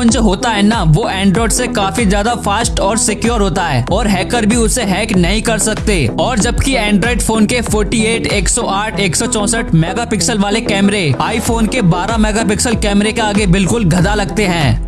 Phone जो होता है ना वो एंड्रॉइड से काफ़ी ज़्यादा फास्ट और सिक्योर होता है। और हैकर भी उसे हैक नहीं कर सकते। और जबकि एंड्रॉइड फ़ोन के 48, 108, 164 मेगापिक्सल वाले कैमरे आईफोन के 12 मेगापिक्सल कैमरे के आगे बिल्कुल गधा लगते हैं।